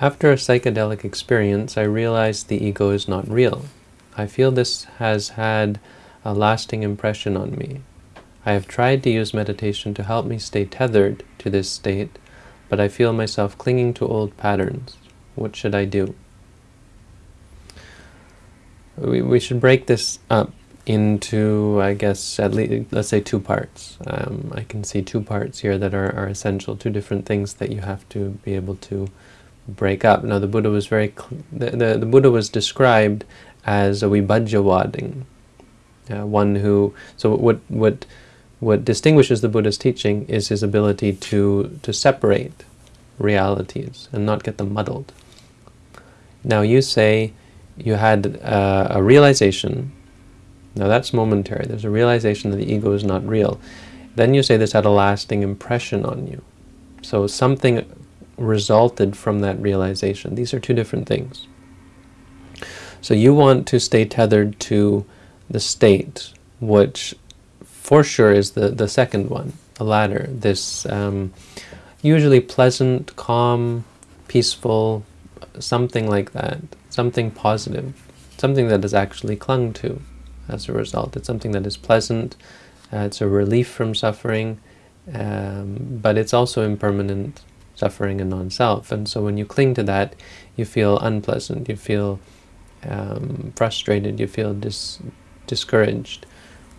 After a psychedelic experience, I realized the ego is not real. I feel this has had a lasting impression on me. I have tried to use meditation to help me stay tethered to this state, but I feel myself clinging to old patterns. What should I do? We, we should break this up into, I guess, at least, let's say two parts. Um, I can see two parts here that are, are essential, two different things that you have to be able to break up. Now the Buddha was very, the, the, the, Buddha was described as a vibhajjavadin, uh, one who, so what, what, what distinguishes the Buddha's teaching is his ability to, to separate realities and not get them muddled. Now you say you had uh, a realization, now that's momentary, there's a realization that the ego is not real. Then you say this had a lasting impression on you. So something resulted from that realization. These are two different things. So you want to stay tethered to the state, which for sure is the, the second one, the latter, this um, usually pleasant, calm, peaceful, something like that, something positive, something that is actually clung to as a result. It's something that is pleasant, uh, it's a relief from suffering, um, but it's also impermanent, suffering and non-self. And so when you cling to that, you feel unpleasant, you feel um, frustrated, you feel dis discouraged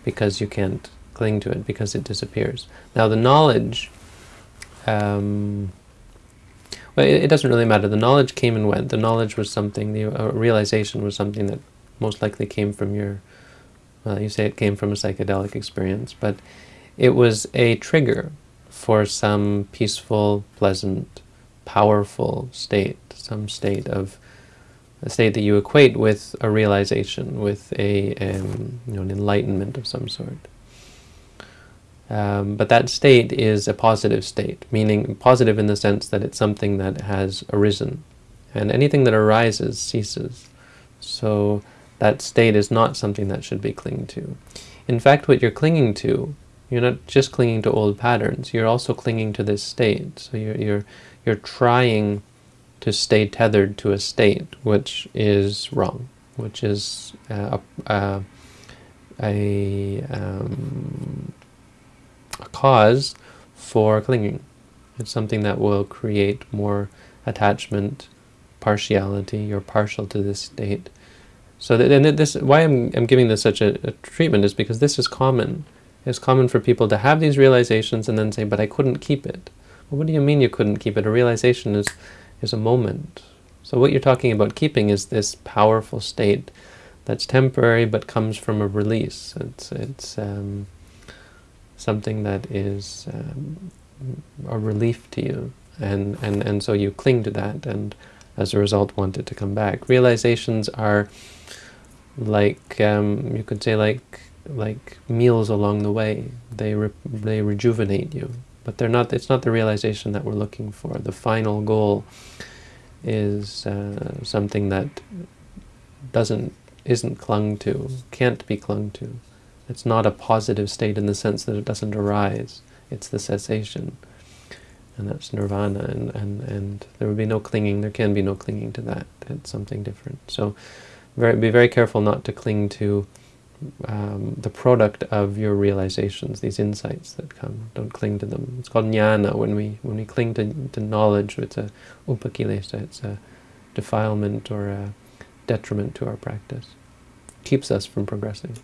because you can't cling to it, because it disappears. Now the knowledge, um, well, it, it, doesn't really matter. The knowledge came and went. The knowledge was something, the uh, realization was something that most likely came from your, well, you say it came from a psychedelic experience, but it was a trigger for some peaceful, pleasant, powerful state, some state of a state that you equate with a realization, with a um, you know, an enlightenment of some sort. Um, but that state is a positive state, meaning positive in the sense that it's something that has arisen. And anything that arises ceases. So that state is not something that should be clinging to. In fact, what you're clinging to you're not just clinging to old patterns, you're also clinging to this state. So you're, you're, you're trying to stay tethered to a state which is wrong, which is uh, a, a, um, a cause for clinging. It's something that will create more attachment, partiality, you're partial to this state. So that, and this, why I'm, I'm giving this such a, a treatment is because this is common it's common for people to have these realizations and then say, but I couldn't keep it. Well, what do you mean you couldn't keep it? A realization is, is a moment. So what you're talking about keeping is this powerful state that's temporary but comes from a release. It's, it's um, something that is um, a relief to you. And, and, and so you cling to that and as a result want it to come back. Realizations are like, um, you could say like like meals along the way. They re they rejuvenate you, but they're not. It's not the realization that we're looking for. The final goal is uh, something that doesn't isn't clung to, can't be clung to. It's not a positive state in the sense that it doesn't arise. It's the cessation, and that's nirvana. And and and there would be no clinging. There can be no clinging to that. It's something different. So, very, be very careful not to cling to um, the product of your realizations, these insights that come. Don't cling to them. It's called jnana. When we when we cling to, to knowledge, it's a upakilesa. It's a defilement or a detriment to our practice. Keeps us from progressing.